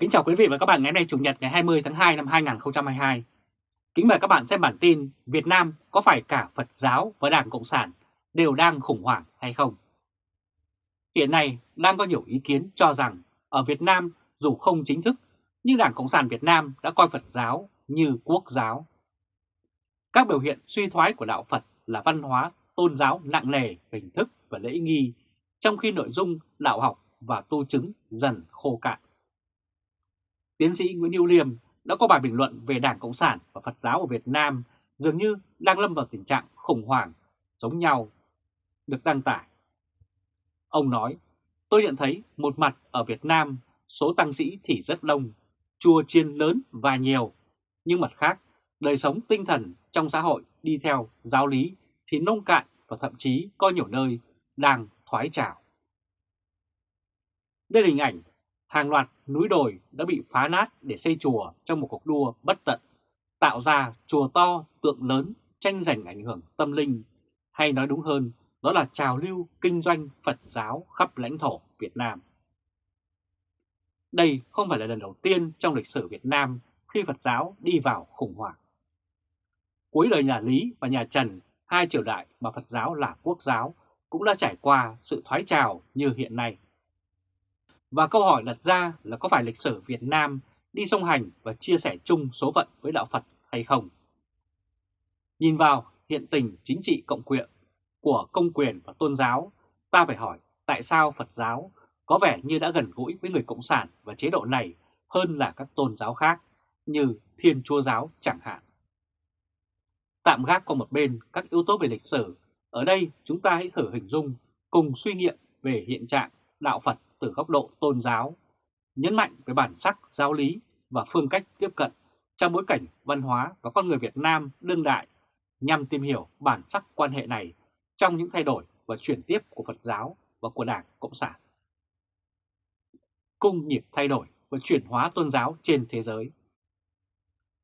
Kính chào quý vị và các bạn ngày hôm nay Chủ nhật ngày 20 tháng 2 năm 2022. Kính mời các bạn xem bản tin Việt Nam có phải cả Phật giáo và Đảng Cộng sản đều đang khủng hoảng hay không? Hiện nay đang có nhiều ý kiến cho rằng ở Việt Nam dù không chính thức nhưng Đảng Cộng sản Việt Nam đã coi Phật giáo như quốc giáo. Các biểu hiện suy thoái của đạo Phật là văn hóa tôn giáo nặng nề, hình thức và lễ nghi, trong khi nội dung đạo học và tu chứng dần khô cạn. Tiến sĩ Nguyễn Hữu Liêm đã có bài bình luận về Đảng Cộng sản và Phật giáo ở Việt Nam dường như đang lâm vào tình trạng khủng hoảng giống nhau, được đăng tải. Ông nói, tôi nhận thấy một mặt ở Việt Nam số tăng sĩ thì rất đông, chùa chiên lớn và nhiều, nhưng mặt khác, đời sống tinh thần trong xã hội đi theo giáo lý thì nông cạn và thậm chí có nhiều nơi đang thoái trào. Đây là hình ảnh hàng loạt núi đồi đã bị phá nát để xây chùa trong một cuộc đua bất tận, tạo ra chùa to, tượng lớn, tranh giành ảnh hưởng tâm linh, hay nói đúng hơn, đó là trào lưu kinh doanh Phật giáo khắp lãnh thổ Việt Nam. Đây không phải là lần đầu tiên trong lịch sử Việt Nam khi Phật giáo đi vào khủng hoảng. Cuối đời nhà Lý và nhà Trần, hai triều đại mà Phật giáo là quốc giáo, cũng đã trải qua sự thoái trào như hiện nay. Và câu hỏi đặt ra là có phải lịch sử Việt Nam đi song hành và chia sẻ chung số phận với đạo Phật hay không? Nhìn vào hiện tình chính trị cộng quyện của công quyền và tôn giáo, ta phải hỏi tại sao Phật giáo có vẻ như đã gần gũi với người Cộng sản và chế độ này hơn là các tôn giáo khác như Thiên Chúa Giáo chẳng hạn. Tạm gác qua một bên các yếu tố về lịch sử, ở đây chúng ta hãy thử hình dung cùng suy nghiệm về hiện trạng đạo Phật từ góc độ tôn giáo, nhấn mạnh về bản sắc giáo lý và phương cách tiếp cận trong bối cảnh văn hóa và con người Việt Nam đương đại nhằm tìm hiểu bản sắc quan hệ này trong những thay đổi và chuyển tiếp của Phật giáo và của Đảng Cộng sản. Cung nhịp thay đổi và chuyển hóa tôn giáo trên thế giới.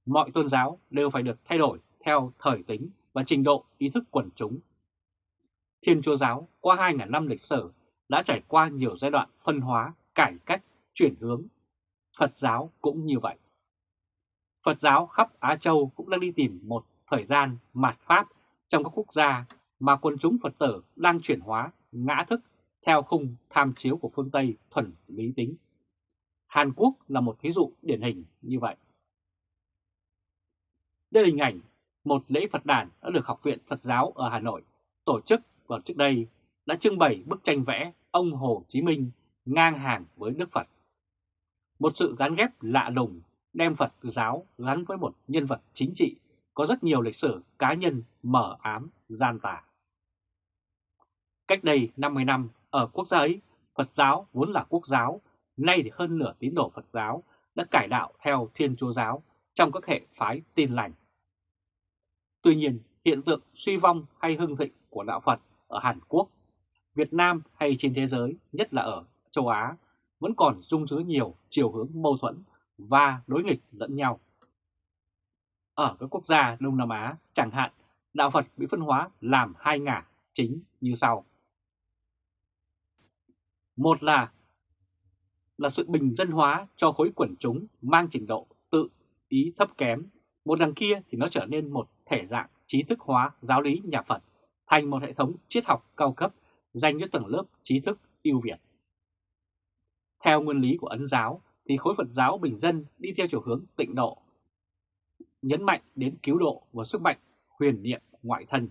Mọi tôn giáo đều phải được thay đổi theo thời tính và trình độ ý thức quần chúng. Thiên Chúa giáo qua 2.000 năm lịch sử đã trải qua nhiều giai đoạn phân hóa, cải cách, chuyển hướng. Phật giáo cũng như vậy. Phật giáo khắp Á Châu cũng đang đi tìm một thời gian mạt Pháp trong các quốc gia mà quần chúng Phật tử đang chuyển hóa, ngã thức theo khung tham chiếu của phương Tây thuần lý tính. Hàn Quốc là một ví dụ điển hình như vậy. Đây là hình ảnh một lễ Phật đàn đã được Học viện Phật giáo ở Hà Nội tổ chức vào trước đây đã trưng bày bức tranh vẽ ông Hồ Chí Minh ngang hàng với Đức Phật. Một sự gắn ghép lạ lùng đem Phật giáo gắn với một nhân vật chính trị có rất nhiều lịch sử cá nhân mở ám gian tà. Cách đây 50 năm, ở quốc gia ấy, Phật giáo vốn là quốc giáo, nay thì hơn nửa tín đồ Phật giáo đã cải đạo theo Thiên Chúa giáo trong các hệ phái tin lành. Tuy nhiên, hiện tượng suy vong hay hưng thịnh của đạo Phật ở Hàn Quốc Việt Nam hay trên thế giới, nhất là ở châu Á, vẫn còn dung chứa nhiều chiều hướng mâu thuẫn và đối nghịch lẫn nhau. Ở các quốc gia Đông Nam Á, chẳng hạn, đạo Phật bị phân hóa làm hai ngả chính như sau. Một là là sự bình dân hóa cho khối quần chúng mang trình độ tự ý thấp kém. Một đằng kia thì nó trở nên một thể dạng trí thức hóa giáo lý nhà Phật thành một hệ thống triết học cao cấp dành cho tầng lớp trí thức ưu việt. Theo nguyên lý của Ấn giáo thì khối Phật giáo bình dân đi theo chiều hướng tịnh độ, nhấn mạnh đến cứu độ và sức mạnh huyền niệm ngoại thân.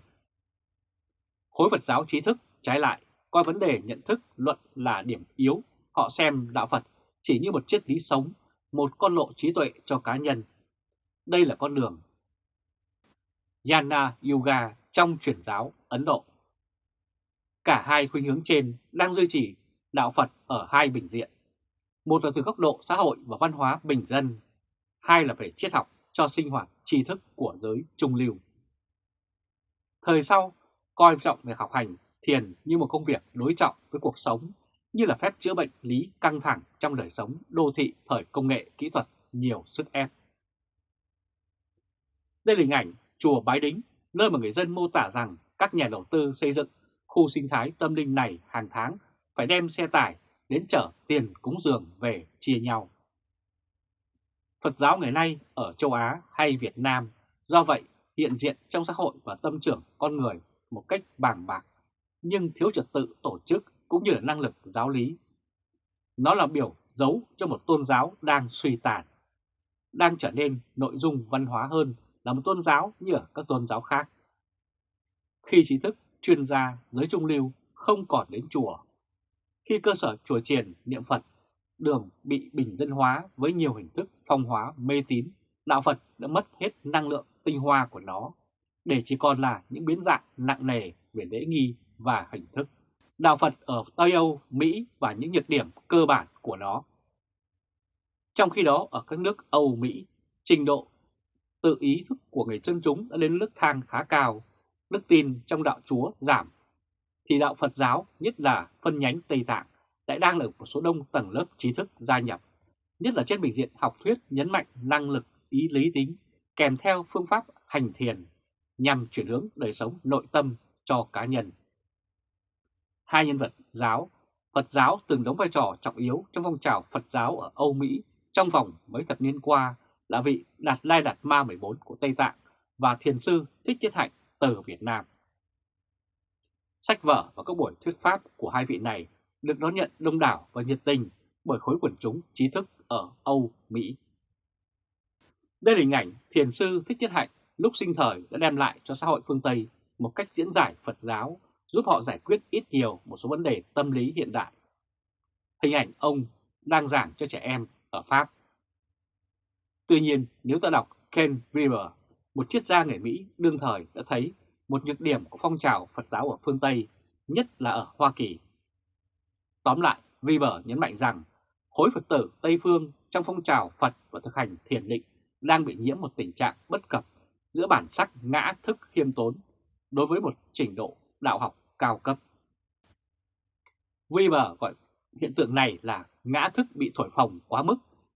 Khối Phật giáo trí thức trái lại coi vấn đề nhận thức luận là điểm yếu, họ xem đạo Phật chỉ như một triết lý sống, một con lộ trí tuệ cho cá nhân. Đây là con đường Yana Yoga trong truyền giáo Ấn Độ. Cả hai khuynh hướng trên đang duy trì đạo Phật ở hai bình diện. Một là từ góc độ xã hội và văn hóa bình dân, hai là về triết học cho sinh hoạt tri thức của giới trung lưu. Thời sau, coi trọng việc học hành, thiền như một công việc đối trọng với cuộc sống, như là phép chữa bệnh lý căng thẳng trong đời sống đô thị thời công nghệ kỹ thuật nhiều sức ép. Đây là hình ảnh chùa Bái Đính, nơi mà người dân mô tả rằng các nhà đầu tư xây dựng khu sinh thái tâm linh này hàng tháng phải đem xe tải đến chở tiền cúng dường về chia nhau. Phật giáo ngày nay ở châu Á hay Việt Nam, do vậy hiện diện trong xã hội và tâm trưởng con người một cách bàng bạc, nhưng thiếu trật tự tổ chức cũng như là năng lực giáo lý. Nó là biểu dấu cho một tôn giáo đang suy tàn, đang trở nên nội dung văn hóa hơn là một tôn giáo như ở các tôn giáo khác. Khi trí thức, chuyên gia, giới trung lưu không còn đến chùa, khi cơ sở chùa triền niệm Phật, đường bị bình dân hóa với nhiều hình thức phong hóa mê tín, đạo Phật đã mất hết năng lượng tinh hoa của nó, để chỉ còn là những biến dạng nặng nề về lễ nghi và hình thức. Đạo Phật ở Tây Âu, Mỹ và những nhược điểm cơ bản của nó. Trong khi đó, ở các nước Âu, Mỹ, trình độ tự ý thức của người dân chúng đã lên nước thang khá cao, đức tin trong đạo Chúa giảm, thì đạo Phật giáo, nhất là phân nhánh Tây Tạng, lại đang được một số đông tầng lớp trí thức gia nhập, nhất là trên bình diện học thuyết nhấn mạnh năng lực ý lý tính kèm theo phương pháp hành thiền nhằm chuyển hướng đời sống nội tâm cho cá nhân. Hai nhân vật giáo, Phật giáo từng đóng vai trò trọng yếu trong phong trào Phật giáo ở Âu Mỹ trong vòng mấy thập niên qua là vị Đạt Lai Đạt Ma 14 của Tây Tạng và thiền sư Thích Nhất Hạnh từ Việt Nam. Sách vở và các buổi thuyết pháp của hai vị này được đón nhận đông đảo và nhiệt tình bởi khối quần chúng trí thức ở Âu, Mỹ. Đây là hình ảnh thiền sư Thích Nhất Hạnh lúc sinh thời đã đem lại cho xã hội phương Tây một cách diễn giải Phật giáo giúp họ giải quyết ít nhiều một số vấn đề tâm lý hiện đại. Hình ảnh ông đang giảng cho trẻ em ở Pháp. Tuy nhiên, nếu ta đọc Ken River, một triết gia người Mỹ đương thời đã thấy một nhược điểm của phong trào Phật giáo ở phương Tây, nhất là ở Hoa Kỳ. Tóm lại, Weber nhấn mạnh rằng khối Phật tử Tây Phương trong phong trào Phật và thực hành thiền định đang bị nhiễm một tình trạng bất cập giữa bản sắc ngã thức khiêm tốn đối với một trình độ đạo học cao cấp. Weber gọi hiện tượng này là ngã thức bị thổi phồng quá mức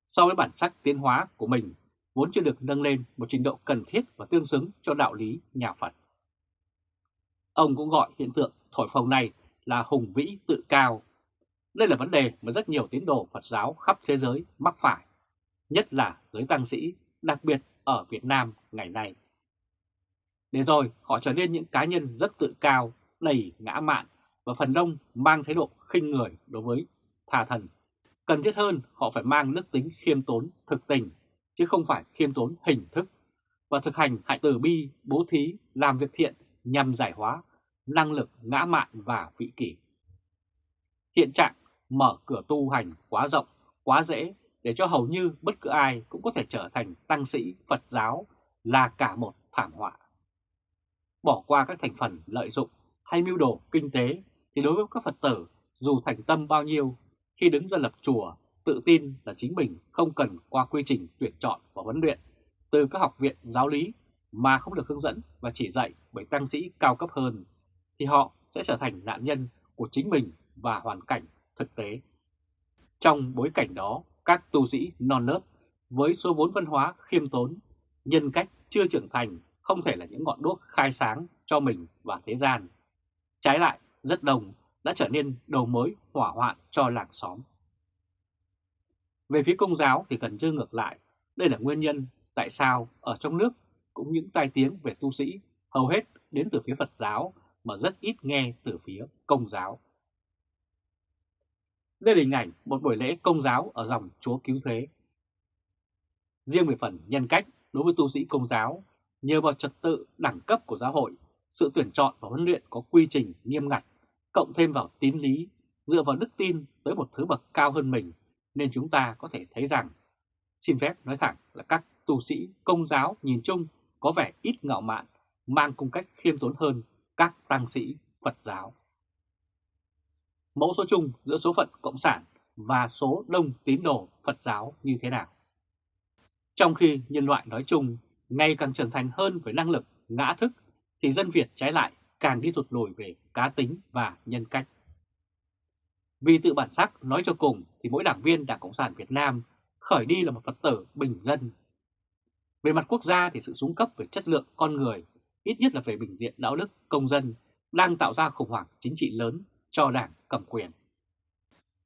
so với bản sắc tiến hóa của mình vốn chưa được nâng lên một trình độ cần thiết và tương xứng cho đạo lý nhà Phật. Ông cũng gọi hiện tượng thổi phồng này là hùng vĩ tự cao. Đây là vấn đề mà rất nhiều tín đồ Phật giáo khắp thế giới mắc phải, nhất là giới tăng sĩ, đặc biệt ở Việt Nam ngày nay. Để rồi họ trở nên những cá nhân rất tự cao, đầy ngã mạn và phần đông mang thái độ khinh người đối với tà thần. Cần thiết hơn họ phải mang đức tính khiêm tốn, thực tình, chứ không phải khiêm tốn hình thức và thực hành hại từ bi, bố thí, làm việc thiện nhằm giải hóa năng lực ngã mạn và vị kỷ. Hiện trạng mở cửa tu hành quá rộng, quá dễ để cho hầu như bất cứ ai cũng có thể trở thành tăng sĩ Phật giáo là cả một thảm họa. Bỏ qua các thành phần lợi dụng hay mưu đồ kinh tế thì đối với các Phật tử dù thành tâm bao nhiêu khi đứng ra lập chùa tự tin là chính mình không cần qua quy trình tuyển chọn và huấn luyện từ các học viện giáo lý mà không được hướng dẫn và chỉ dạy bởi tăng sĩ cao cấp hơn thì họ sẽ trở thành nạn nhân của chính mình và hoàn cảnh thực tế. Trong bối cảnh đó, các tu sĩ non nớt với số vốn văn hóa khiêm tốn, nhân cách chưa trưởng thành không thể là những ngọn đuốc khai sáng cho mình và thế gian. Trái lại, rất đồng đã trở nên đầu mối hỏa hoạn cho làng xóm. Về phía công giáo thì cần như ngược lại, đây là nguyên nhân tại sao ở trong nước cũng những tai tiếng về tu sĩ hầu hết đến từ phía Phật giáo mà rất ít nghe từ phía công giáo. Đây là hình ảnh một buổi lễ công giáo ở dòng Chúa Cứu Thế. Riêng về phần nhân cách đối với tu sĩ công giáo, nhờ vào trật tự đẳng cấp của giáo hội, sự tuyển chọn và huấn luyện có quy trình nghiêm ngặt, cộng thêm vào tín lý, dựa vào đức tin tới một thứ bậc cao hơn mình, nên chúng ta có thể thấy rằng, xin phép nói thẳng là các tu sĩ công giáo nhìn chung có vẻ ít ngạo mạn, mang cung cách khiêm tốn hơn các tăng sĩ Phật giáo. Mẫu số chung giữa số phận Cộng sản và số đông tín đồ Phật giáo như thế nào? Trong khi nhân loại nói chung ngày càng trưởng thành hơn với năng lực ngã thức thì dân Việt trái lại càng đi rụt lùi về cá tính và nhân cách. Vì tự bản sắc nói cho cùng thì mỗi đảng viên Đảng Cộng sản Việt Nam khởi đi là một Phật tử bình dân. Về mặt quốc gia thì sự xuống cấp về chất lượng con người ít nhất là về bình diện đạo đức công dân, đang tạo ra khủng hoảng chính trị lớn cho đảng cầm quyền.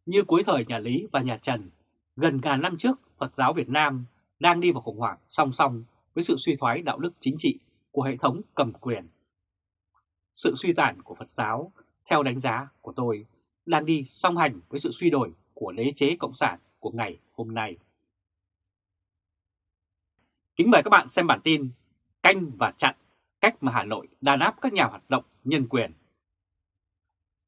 Như cuối thời nhà Lý và nhà Trần, gần ngàn năm trước Phật giáo Việt Nam đang đi vào khủng hoảng song song với sự suy thoái đạo đức chính trị của hệ thống cầm quyền. Sự suy tàn của Phật giáo, theo đánh giá của tôi, đang đi song hành với sự suy đổi của đế chế cộng sản của ngày hôm nay. Kính mời các bạn xem bản tin Canh và chặn, cách mà Hà Nội đàn áp các nhà hoạt động nhân quyền.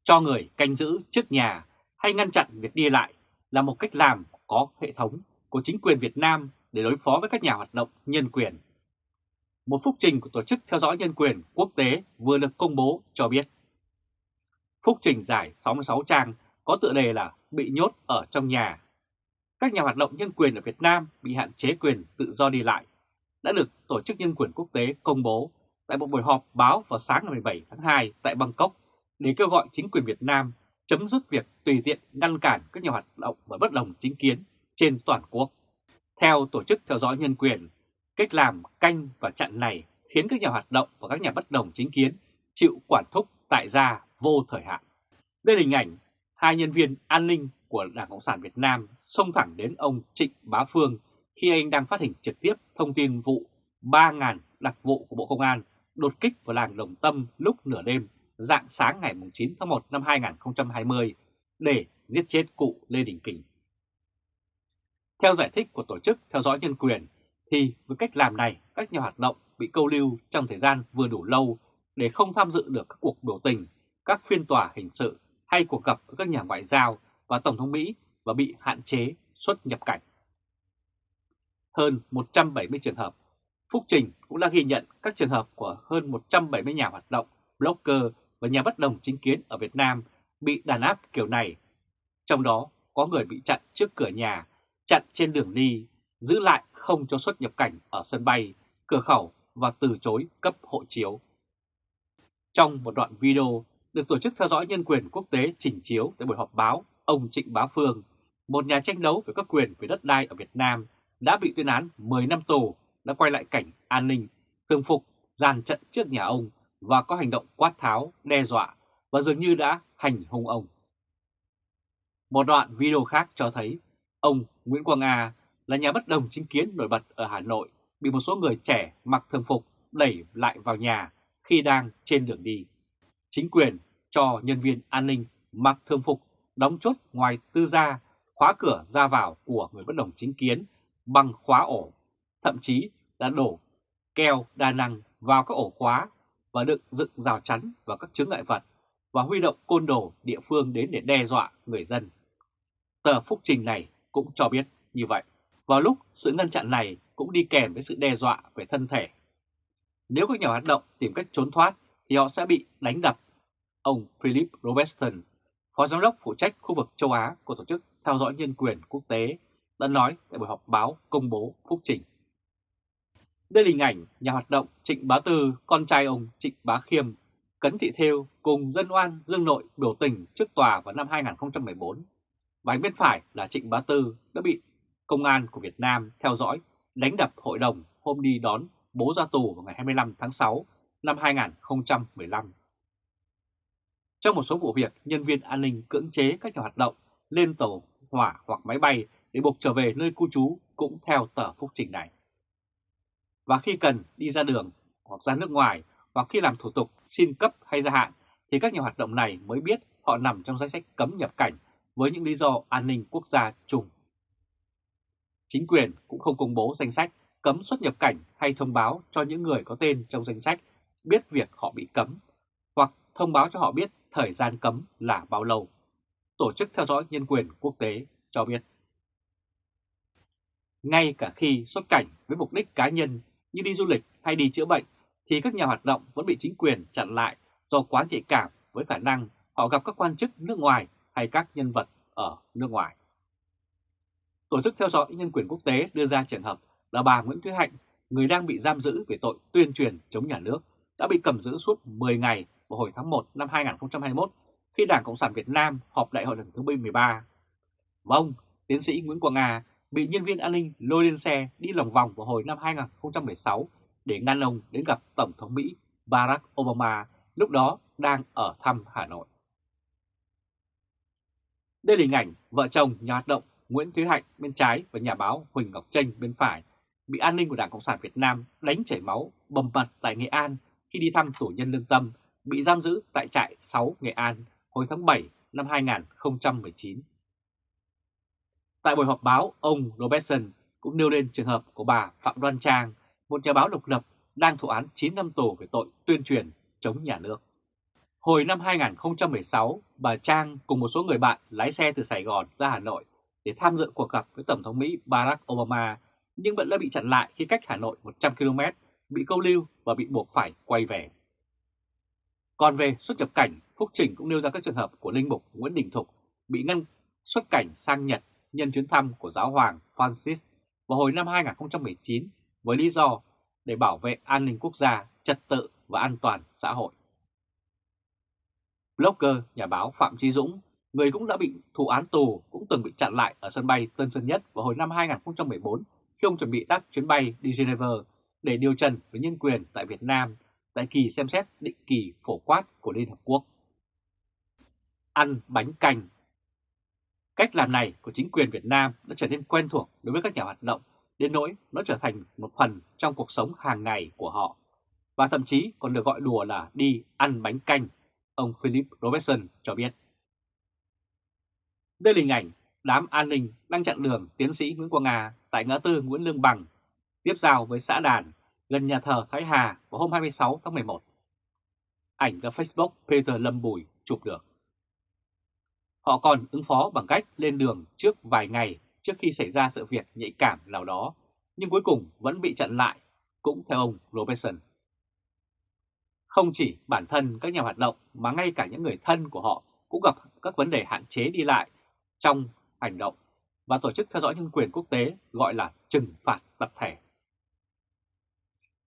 Cho người canh giữ trước nhà hay ngăn chặn việc đi lại là một cách làm có hệ thống của chính quyền Việt Nam để đối phó với các nhà hoạt động nhân quyền. Một phúc trình của Tổ chức Theo dõi Nhân quyền Quốc tế vừa được công bố cho biết. Phúc trình dài 66 trang có tựa đề là Bị nhốt ở trong nhà. Các nhà hoạt động nhân quyền ở Việt Nam bị hạn chế quyền tự do đi lại đã được Tổ chức Nhân quyền Quốc tế công bố tại một buổi họp báo vào sáng ngày 17 tháng 2 tại Bangkok để kêu gọi chính quyền Việt Nam chấm dứt việc tùy tiện ngăn cản các nhà hoạt động và bất đồng chính kiến trên toàn quốc. Theo Tổ chức Theo dõi Nhân quyền, cách làm canh và chặn này khiến các nhà hoạt động và các nhà bất đồng chính kiến chịu quản thúc tại gia vô thời hạn. Đây là hình ảnh hai nhân viên an ninh của Đảng Cộng sản Việt Nam xông thẳng đến ông Trịnh Bá Phương khi anh đang phát hình trực tiếp thông tin vụ 3.000 đặc vụ của Bộ Công an đột kích vào làng Đồng Tâm lúc nửa đêm dạng sáng ngày 9 tháng 1 năm 2020 để giết chết cụ Lê Đình Kình. Theo giải thích của Tổ chức Theo dõi Nhân quyền, thì với cách làm này các nhà hoạt động bị câu lưu trong thời gian vừa đủ lâu để không tham dự được các cuộc biểu tình, các phiên tòa hình sự hay cuộc gặp với các nhà ngoại giao và Tổng thống Mỹ và bị hạn chế xuất nhập cảnh. Hơn 170 trường hợp, Phúc Trình cũng đã ghi nhận các trường hợp của hơn 170 nhà hoạt động, blogger và nhà bất đồng chính kiến ở Việt Nam bị đàn áp kiểu này. Trong đó có người bị chặn trước cửa nhà, chặn trên đường đi, giữ lại không cho xuất nhập cảnh ở sân bay, cửa khẩu và từ chối cấp hộ chiếu. Trong một đoạn video được Tổ chức Theo dõi Nhân quyền Quốc tế trình chiếu tại buổi họp báo, ông Trịnh Bá Phương, một nhà tranh đấu về các quyền về đất đai ở Việt Nam, đã bị tuyên án 10 năm tù, đã quay lại cảnh an ninh, thường phục, dàn trận trước nhà ông và có hành động quát tháo, đe dọa và dường như đã hành hung ông. Một đoạn video khác cho thấy ông Nguyễn Quang A là nhà bất đồng chính kiến nổi bật ở Hà Nội bị một số người trẻ mặc thường phục đẩy lại vào nhà khi đang trên đường đi. Chính quyền cho nhân viên an ninh mặc thường phục đóng chốt ngoài tư gia, khóa cửa ra vào của người bất đồng chính kiến bằng khóa ổ, thậm chí đã đổ keo đa năng vào các ổ khóa và được dựng rào chắn và các chứng ngại vật và huy động côn đồ địa phương đến để đe dọa người dân. Tờ phúc trình này cũng cho biết như vậy. Vào lúc sự ngăn chặn này cũng đi kèm với sự đe dọa về thân thể. Nếu các nhà hoạt động tìm cách trốn thoát thì họ sẽ bị đánh đập. Ông Philip Robertson, Phó Giám đốc phụ trách khu vực châu Á của Tổ chức Theo dõi Nhân quyền Quốc tế, đã nói tại buổi họp báo công bố phúc trình. Đây là hình ảnh nhà hoạt động Trịnh Bá Tư, con trai ông Trịnh Bá Khiêm, Cấn Thị Thêu cùng dân oan Dương Nội biểu tình trước tòa vào năm 2014. Và bên phải là Trịnh Bá Tư đã bị công an của Việt Nam theo dõi đánh đập hội đồng hôm đi đón bố ra tù vào ngày 25 tháng 6 năm 2015. Trong một số vụ việc, nhân viên an ninh cưỡng chế các nhà hoạt động lên tàu hỏa hoặc máy bay để buộc trở về nơi cư trú cũng theo tờ phúc trình này. Và khi cần đi ra đường hoặc ra nước ngoài hoặc khi làm thủ tục xin cấp hay gia hạn thì các nhà hoạt động này mới biết họ nằm trong danh sách cấm nhập cảnh với những lý do an ninh quốc gia chung. Chính quyền cũng không công bố danh sách cấm xuất nhập cảnh hay thông báo cho những người có tên trong danh sách biết việc họ bị cấm hoặc thông báo cho họ biết thời gian cấm là bao lâu. Tổ chức theo dõi nhân quyền quốc tế cho biết. Ngay cả khi xuất cảnh với mục đích cá nhân như đi du lịch hay đi chữa bệnh thì các nhà hoạt động vẫn bị chính quyền chặn lại do quá nhạy cảm với khả năng họ gặp các quan chức nước ngoài hay các nhân vật ở nước ngoài. Tổ chức theo dõi nhân quyền quốc tế đưa ra trường hợp là bà Nguyễn Thúy Hạnh, người đang bị giam giữ về tội tuyên truyền chống nhà nước, đã bị cầm giữ suốt 10 ngày vào hồi tháng 1 năm 2021 khi Đảng Cộng sản Việt Nam họp đại hội lần thứ 13. Và ông, tiến sĩ Nguyễn Quang Nga, bị nhân viên an ninh lôi lên xe đi lòng vòng vào hồi năm 2016 để ngăn ông đến gặp Tổng thống Mỹ Barack Obama lúc đó đang ở thăm Hà Nội. Đây là hình ảnh vợ chồng nhà hoạt động Nguyễn Thúy Hạnh bên trái và nhà báo Huỳnh Ngọc Tranh bên phải bị an ninh của Đảng Cộng sản Việt Nam đánh chảy máu bầm mặt tại Nghệ An khi đi thăm tù nhân lương tâm, bị giam giữ tại trại 6 Nghệ An hồi tháng 7 năm 2019. Tại buổi họp báo, ông Robertson cũng nêu lên trường hợp của bà Phạm Đoan Trang, một nhà báo độc lập đang thụ án 9 năm tù về tội tuyên truyền chống nhà nước. Hồi năm 2016, bà Trang cùng một số người bạn lái xe từ Sài Gòn ra Hà Nội để tham dự cuộc gặp với Tổng thống Mỹ Barack Obama, nhưng vẫn đã bị chặn lại khi cách Hà Nội 100 km, bị câu lưu và bị buộc phải quay về. Còn về xuất nhập cảnh, Phúc Trình cũng nêu ra các trường hợp của Linh Mục Nguyễn Đình Thục bị ngăn xuất cảnh sang Nhật nhân chuyến thăm của giáo hoàng Francis vào hồi năm 2019 với lý do để bảo vệ an ninh quốc gia, trật tự và an toàn xã hội. Blogger, nhà báo Phạm Trí Dũng, người cũng đã bị thụ án tù, cũng từng bị chặn lại ở sân bay Tân Sơn Nhất vào hồi năm 2014 khi ông chuẩn bị đáp chuyến bay đi Geneva để điều trần về nhân quyền tại Việt Nam tại kỳ xem xét định kỳ phổ quát của Liên Hợp Quốc. Ăn bánh canh Cách làm này của chính quyền Việt Nam đã trở nên quen thuộc đối với các nhà hoạt động, đến nỗi nó trở thành một phần trong cuộc sống hàng ngày của họ, và thậm chí còn được gọi đùa là đi ăn bánh canh, ông Philip Robertson cho biết. Đây là hình ảnh đám an ninh đang chặn đường tiến sĩ Nguyễn Quang Nga tại ngã tư Nguyễn Lương Bằng, tiếp giao với xã Đàn, gần nhà thờ Thái Hà vào hôm 26 tháng 11. Ảnh do Facebook Peter Lâm Bùi chụp được. Họ còn ứng phó bằng cách lên đường trước vài ngày trước khi xảy ra sự việc nhạy cảm nào đó, nhưng cuối cùng vẫn bị chặn lại, cũng theo ông Robertson. Không chỉ bản thân các nhà hoạt động mà ngay cả những người thân của họ cũng gặp các vấn đề hạn chế đi lại trong hành động và Tổ chức Theo dõi Nhân quyền Quốc tế gọi là trừng phạt tập thể.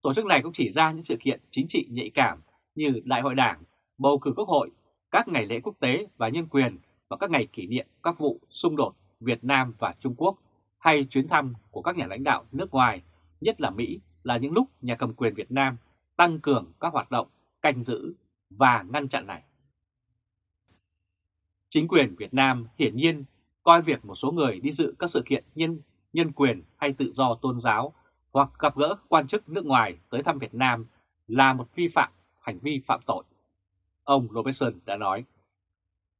Tổ chức này cũng chỉ ra những sự kiện chính trị nhạy cảm như Đại hội Đảng, bầu cử Quốc hội, các ngày lễ quốc tế và nhân quyền và các ngày kỷ niệm các vụ xung đột Việt Nam và Trung Quốc hay chuyến thăm của các nhà lãnh đạo nước ngoài, nhất là Mỹ, là những lúc nhà cầm quyền Việt Nam tăng cường các hoạt động canh giữ và ngăn chặn này. Chính quyền Việt Nam hiển nhiên coi việc một số người đi dự các sự kiện nhân, nhân quyền hay tự do tôn giáo hoặc gặp gỡ quan chức nước ngoài tới thăm Việt Nam là một vi phạm, hành vi phạm tội. Ông Robertson đã nói,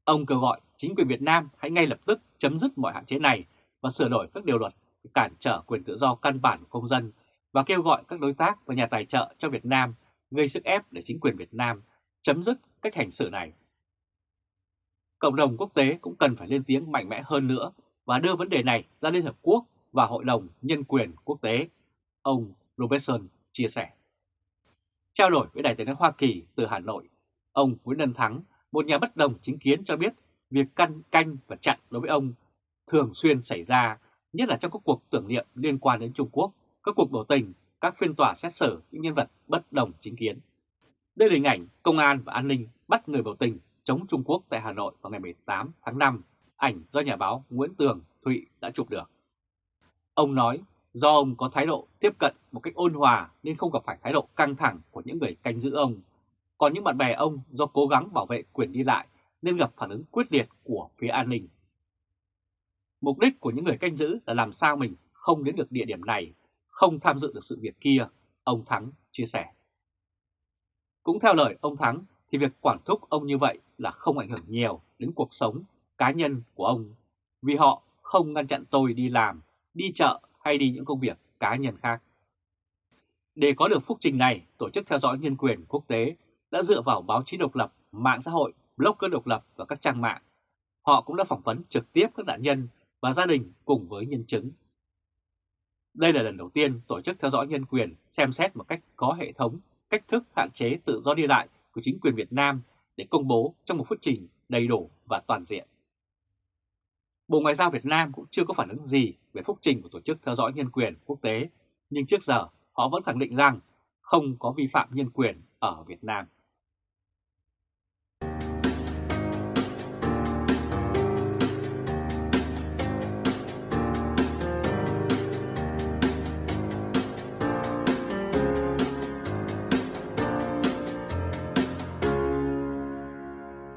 ông kêu gọi chính quyền Việt Nam hãy ngay lập tức chấm dứt mọi hạn chế này và sửa đổi các điều luật cản trở quyền tự do căn bản của công dân và kêu gọi các đối tác và nhà tài trợ cho Việt Nam gây sức ép để chính quyền Việt Nam chấm dứt cách hành xử này. Cộng đồng quốc tế cũng cần phải lên tiếng mạnh mẽ hơn nữa và đưa vấn đề này ra Liên Hợp Quốc và Hội đồng Nhân quyền Quốc tế, ông Robertson chia sẻ. Trao đổi với Đại nói Hoa Kỳ từ Hà Nội, ông Nguyễn Đân Thắng, một nhà bất đồng chính kiến cho biết việc căn canh và chặn đối với ông thường xuyên xảy ra, nhất là trong các cuộc tưởng niệm liên quan đến Trung Quốc, các cuộc biểu tình, các phiên tòa xét xử những nhân vật bất đồng chính kiến. Đây là hình ảnh công an và an ninh bắt người biểu tình chống Trung Quốc tại Hà Nội vào ngày 18 tháng 5, ảnh do nhà báo Nguyễn Tường Thụy đã chụp được. Ông nói do ông có thái độ tiếp cận một cách ôn hòa nên không gặp phải thái độ căng thẳng của những người canh giữ ông. Còn những bạn bè ông do cố gắng bảo vệ quyền đi lại nên gặp phản ứng quyết liệt của phía an ninh. Mục đích của những người canh giữ là làm sao mình không đến được địa điểm này, không tham dự được sự việc kia, ông Thắng chia sẻ. Cũng theo lời ông Thắng thì việc quản thúc ông như vậy là không ảnh hưởng nhiều đến cuộc sống cá nhân của ông vì họ không ngăn chặn tôi đi làm, đi chợ hay đi những công việc cá nhân khác. Để có được phúc trình này, Tổ chức Theo dõi Nhân quyền Quốc tế đã dựa vào báo chí độc lập, mạng xã hội, blogger độc lập và các trang mạng. Họ cũng đã phỏng vấn trực tiếp các nạn nhân và gia đình cùng với nhân chứng. Đây là lần đầu tiên Tổ chức Theo dõi Nhân quyền xem xét một cách có hệ thống cách thức hạn chế tự do đi lại của chính quyền Việt Nam để công bố trong một phút trình đầy đủ và toàn diện. Bộ Ngoại giao Việt Nam cũng chưa có phản ứng gì về phúc trình của Tổ chức Theo dõi Nhân quyền Quốc tế, nhưng trước giờ họ vẫn khẳng định rằng không có vi phạm nhân quyền ở Việt Nam.